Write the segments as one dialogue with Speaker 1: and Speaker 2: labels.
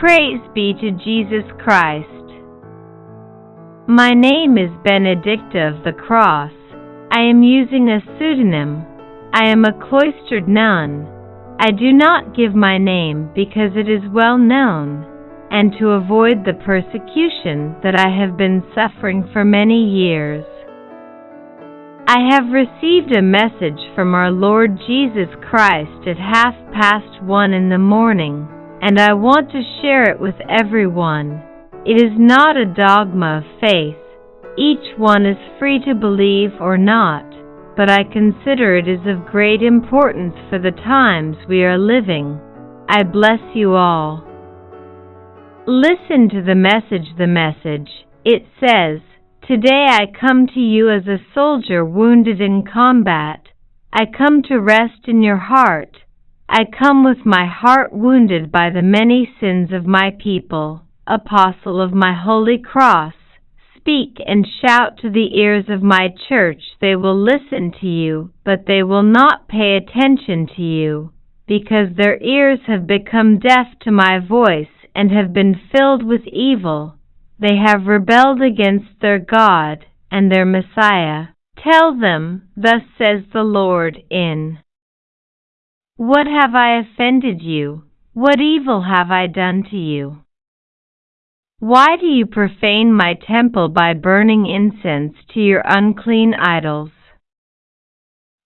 Speaker 1: Praise be to Jesus Christ. My name is Benedicta of the Cross. I am using a pseudonym. I am a cloistered nun. I do not give my name because it is well known, and to avoid the persecution that I have been suffering for many years. I have received a message from our Lord Jesus Christ at half past one in the morning, and I want to share it with everyone. It is not a dogma of faith. Each one is free to believe or not, but I consider it is of great importance for the times we are living. I bless you all. Listen to the message, the message. It says, Today I come to you as a soldier wounded in combat. I come to rest in your heart. I come with my heart wounded by the many sins of my people. Apostle of my holy cross, speak and shout to the ears of my church. They will listen to you, but they will not pay attention to you, because their ears have become deaf to my voice and have been filled with evil. They have rebelled against their God and their Messiah. Tell them, Thus says the Lord, in What have I offended you? What evil have I done to you? Why do you profane my temple by burning incense to your unclean idols?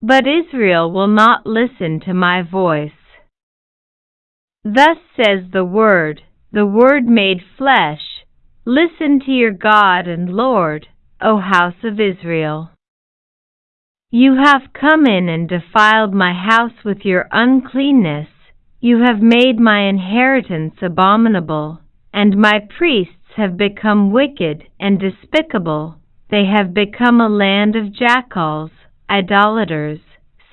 Speaker 1: But Israel will not listen to my voice. Thus says the Word, the Word made flesh, Listen to your God and Lord, O house of Israel. You have come in and defiled my house with your uncleanness. You have made my inheritance abominable, and my priests have become wicked and despicable. They have become a land of jackals, idolaters,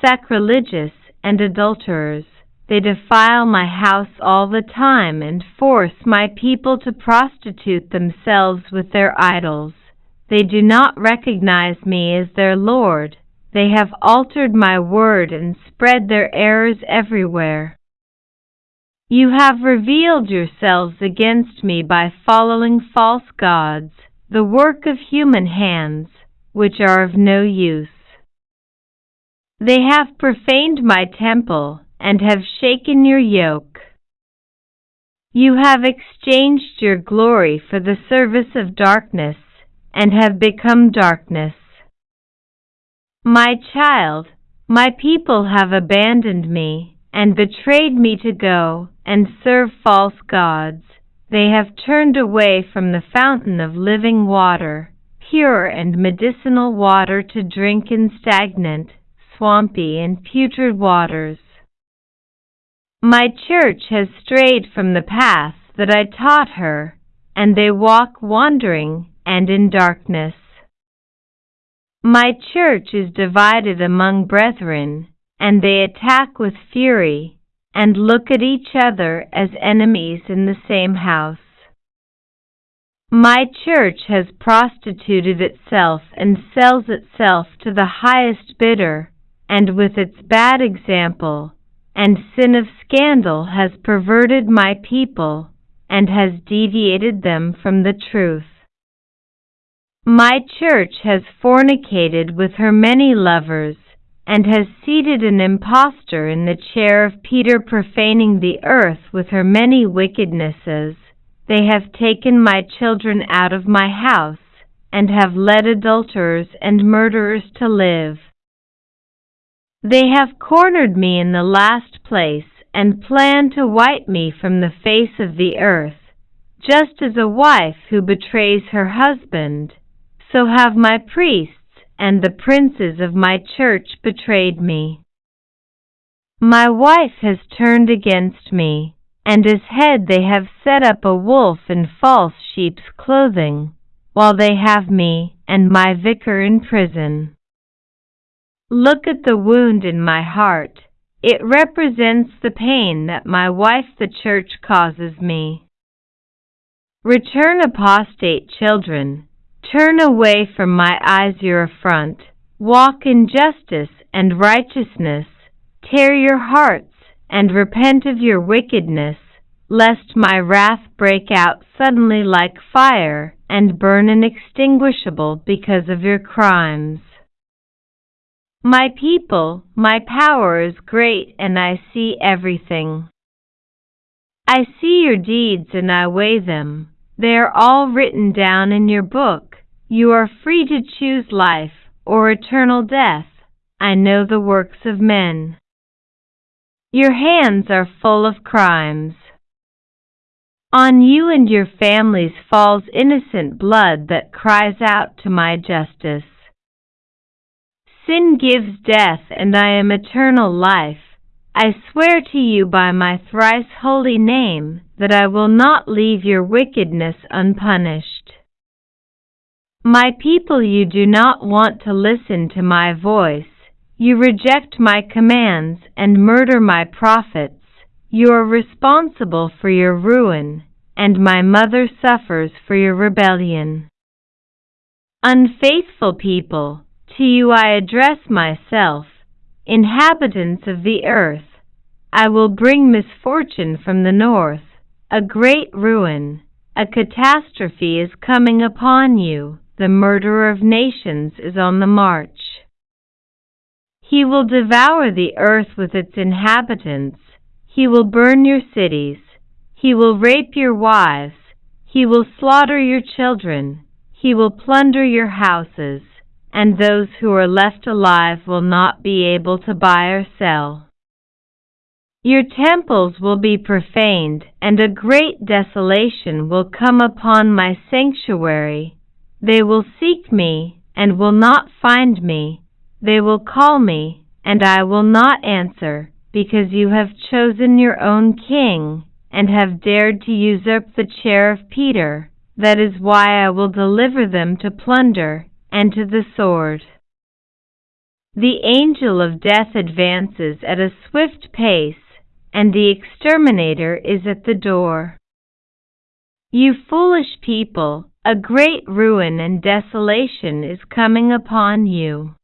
Speaker 1: sacrilegious, and adulterers. They defile my house all the time and force my people to prostitute themselves with their idols. They do not recognize me as their Lord. They have altered my word and spread their errors everywhere. You have revealed yourselves against me by following false gods, the work of human hands, which are of no use. They have profaned my temple and have shaken your yoke. You have exchanged your glory for the service of darkness, and have become darkness. My child, my people have abandoned me, and betrayed me to go and serve false gods. They have turned away from the fountain of living water, pure and medicinal water to drink in stagnant, swampy, and putrid waters. My church has strayed from the path that I taught her, and they walk wandering and in darkness. My church is divided among brethren, and they attack with fury, and look at each other as enemies in the same house. My church has prostituted itself and sells itself to the highest bidder, and with its bad example, and sin of scandal has perverted my people and has deviated them from the truth. My church has fornicated with her many lovers, and has seated an impostor in the chair of Peter profaning the earth with her many wickednesses. They have taken my children out of my house, and have led adulterers and murderers to live. They have cornered me in the last place and plan to wipe me from the face of the earth, just as a wife who betrays her husband. So have my priests and the princes of my church betrayed me. My wife has turned against me, and as head they have set up a wolf in false sheep's clothing, while they have me and my vicar in prison. Look at the wound in my heart. It represents the pain that my wife the church causes me. Return apostate children. Turn away from my eyes your affront. Walk in justice and righteousness. Tear your hearts and repent of your wickedness. lest my wrath break out suddenly like fire and burn inextinguishable because of your crimes. My people, my power is great and I see everything. I see your deeds and I weigh them. They are all written down in your book. You are free to choose life or eternal death. I know the works of men. Your hands are full of crimes. On you and your families falls innocent blood that cries out to my justice. Sin gives death and I am eternal life. I swear to you by my thrice holy name that I will not leave your wickedness unpunished. My people, you do not want to listen to my voice. You reject my commands and murder my prophets. You are responsible for your ruin, and my mother suffers for your rebellion. Unfaithful people, to you I address myself Inhabitants of the earth, I will bring misfortune from the north, a great ruin, a catastrophe is coming upon you, the murderer of nations is on the march. He will devour the earth with its inhabitants, he will burn your cities, he will rape your wives, he will slaughter your children, he will plunder your houses, and those who are left alive will not be able to buy or sell. Your temples will be profaned, and a great desolation will come upon my sanctuary. They will seek me, and will not find me. They will call me, and I will not answer, because you have chosen your own king, and have dared to usurp the chair of Peter. That is why I will deliver them to plunder and to the sword. The angel of death advances at a swift pace, and the exterminator is at the door. You foolish people, a great ruin and desolation is coming upon you.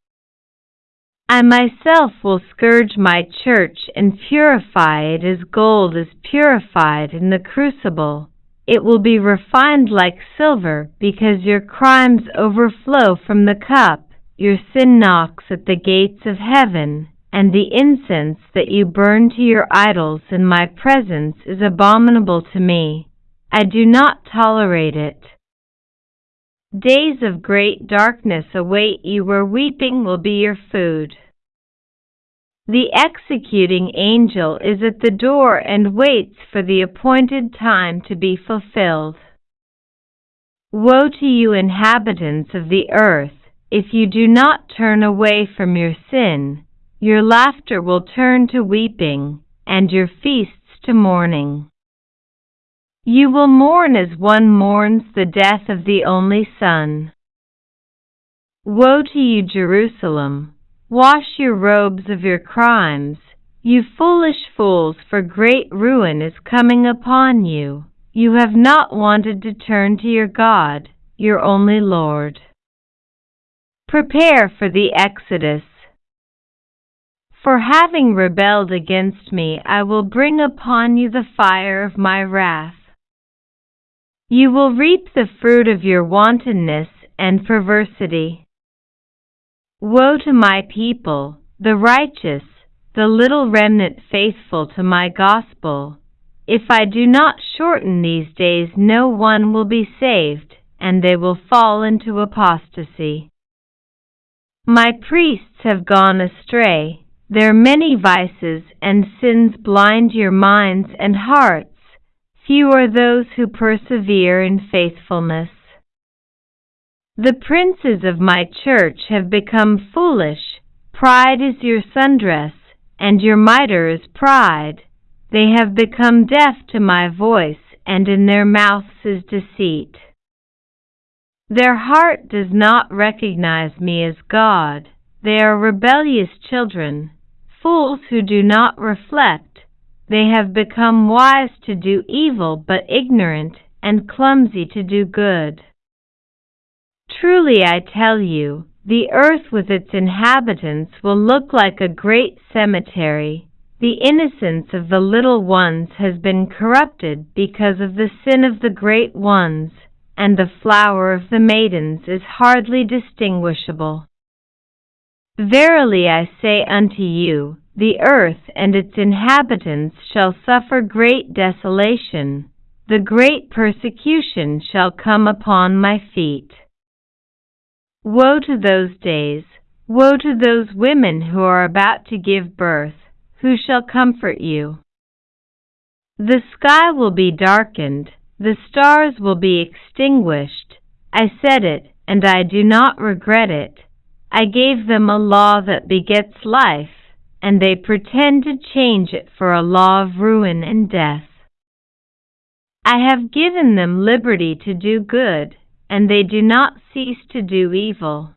Speaker 1: I myself will scourge my church and purify it as gold is purified in the crucible it will be refined like silver, because your crimes overflow from the cup. Your sin knocks at the gates of heaven, and the incense that you burn to your idols in my presence is abominable to me. I do not tolerate it. Days of great darkness await you where weeping will be your food. The executing angel is at the door and waits for the appointed time to be fulfilled. Woe to you, inhabitants of the earth, if you do not turn away from your sin. Your laughter will turn to weeping, and your feasts to mourning. You will mourn as one mourns the death of the only son. Woe to you, Jerusalem! Wash your robes of your crimes, you foolish fools, for great ruin is coming upon you. You have not wanted to turn to your God, your only Lord. Prepare for the Exodus. For having rebelled against me, I will bring upon you the fire of my wrath. You will reap the fruit of your wantonness and perversity. Woe to my people, the righteous, the little remnant faithful to my gospel. If I do not shorten these days, no one will be saved, and they will fall into apostasy. My priests have gone astray. Their many vices and sins blind your minds and hearts. Few are those who persevere in faithfulness. The princes of my church have become foolish. Pride is your sundress, and your mitre is pride. They have become deaf to my voice, and in their mouths is deceit. Their heart does not recognize me as God. They are rebellious children, fools who do not reflect. They have become wise to do evil, but ignorant, and clumsy to do good. Truly I tell you, the earth with its inhabitants will look like a great cemetery. the innocence of the little ones has been corrupted because of the sin of the great ones, and the flower of the maidens is hardly distinguishable. Verily I say unto you, the earth and its inhabitants shall suffer great desolation, the great persecution shall come upon my feet. Woe to those days, woe to those women who are about to give birth, who shall comfort you? The sky will be darkened, the stars will be extinguished. I said it, and I do not regret it. I gave them a law that begets life, and they pretend to change it for a law of ruin and death. I have given them liberty to do good, and they do not cease to do evil.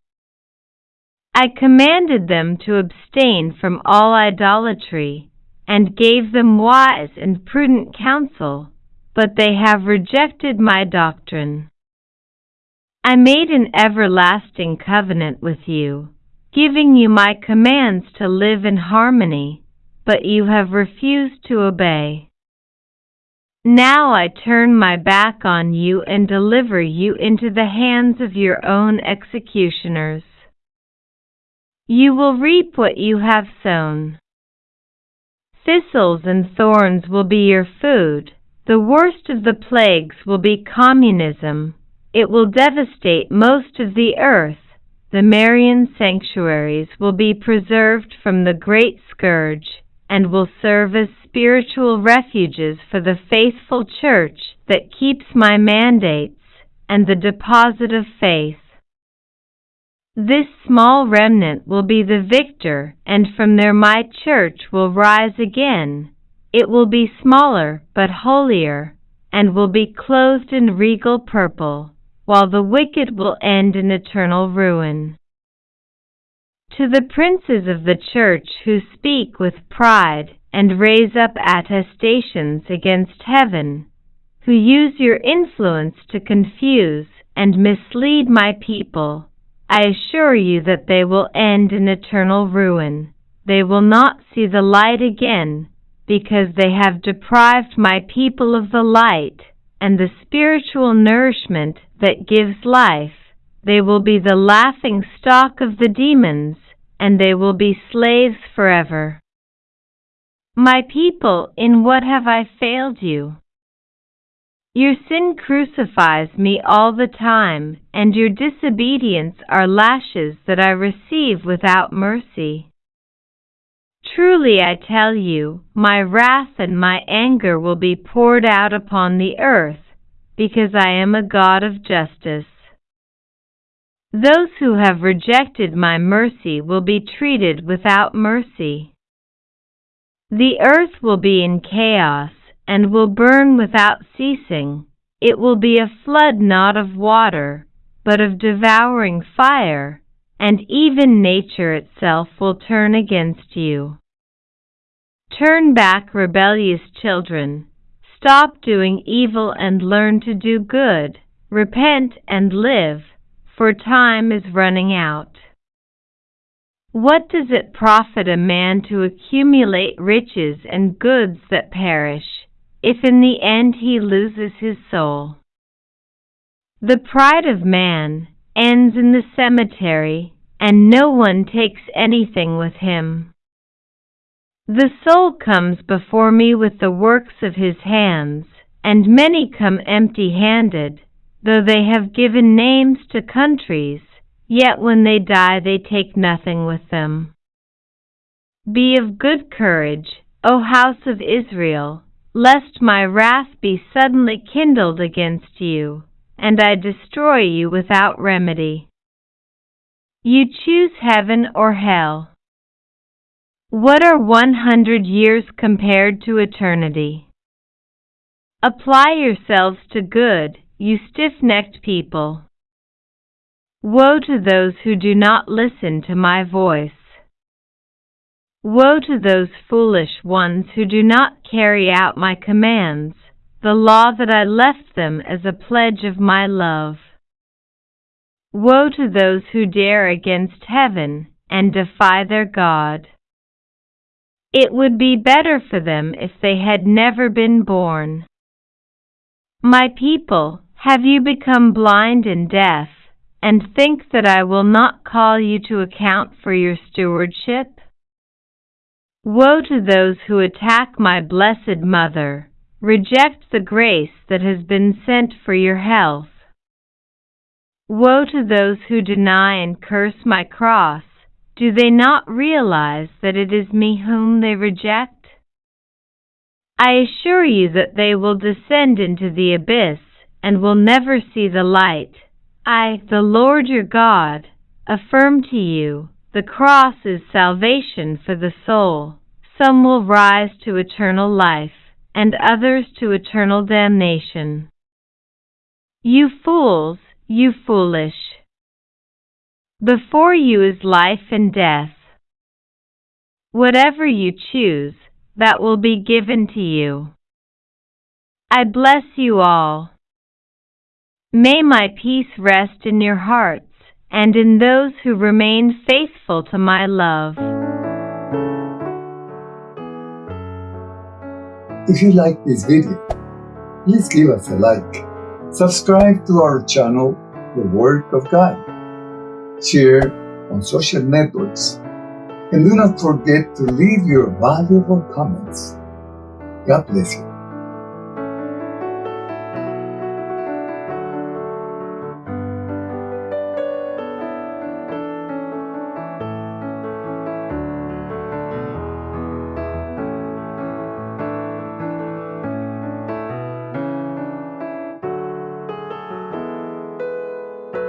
Speaker 1: I commanded them to abstain from all idolatry, and gave them wise and prudent counsel, but they have rejected my doctrine. I made an everlasting covenant with you, giving you my commands to live in harmony, but you have refused to obey. Now I turn my back on you and deliver you into the hands of your own executioners. You will reap what you have sown. Thistles and thorns will be your food. The worst of the plagues will be communism. It will devastate most of the earth. The Marian sanctuaries will be preserved from the great scourge and will serve as spiritual refuges for the faithful church that keeps my mandates and the deposit of faith. This small remnant will be the victor, and from there my church will rise again. It will be smaller but holier, and will be clothed in regal purple, while the wicked will end in eternal ruin. To the princes of the church who speak with pride and raise up attestations against heaven, who use your influence to confuse and mislead my people, I assure you that they will end in eternal ruin. They will not see the light again, because they have deprived my people of the light and the spiritual nourishment that gives life. They will be the laughing stock of the demons, and they will be slaves forever. My people, in what have I failed you? Your sin crucifies me all the time, and your disobedience are lashes that I receive without mercy. Truly I tell you, my wrath and my anger will be poured out upon the earth, because I am a God of justice. Those who have rejected my mercy will be treated without mercy. The earth will be in chaos and will burn without ceasing. It will be a flood not of water, but of devouring fire, and even nature itself will turn against you. Turn back, rebellious children. Stop doing evil and learn to do good. Repent and live, for time is running out. What does it profit a man to accumulate riches and goods that perish, if in the end he loses his soul. The pride of man ends in the cemetery, and no one takes anything with him. The soul comes before me with the works of his hands, and many come empty handed, though they have given names to countries, yet when they die they take nothing with them. Be of good courage, O house of Israel lest my wrath be suddenly kindled against you, and I destroy you without remedy. You choose heaven or hell. What are one hundred years compared to eternity? Apply yourselves to good, you stiff-necked people. Woe to those who do not listen to my voice. Woe to those foolish ones who do not carry out my commands, the law that I left them as a pledge of my love. Woe to those who dare against heaven and defy their God. It would be better for them if they had never been born. My people, have you become blind and deaf, and think that I will not call you to account for your stewardship? Woe to those who attack my blessed Mother, reject the grace that has been sent for your health. Woe to those who deny and curse my cross, do they not realize that it is me whom they reject? I assure you that they will descend into the abyss and will never see the light. I, the Lord your God, affirm to you, the cross is salvation for the soul. Some will rise to eternal life, and others to eternal damnation. You fools, you foolish. Before you is life and death. Whatever you choose, that will be given to you. I bless you all. May my peace rest in your hearts and in those who remain faithful to my love.
Speaker 2: If you like this video, please give us a like. Subscribe to our channel, The Word of God. Share on social networks. And do not forget to leave your valuable comments. God bless you.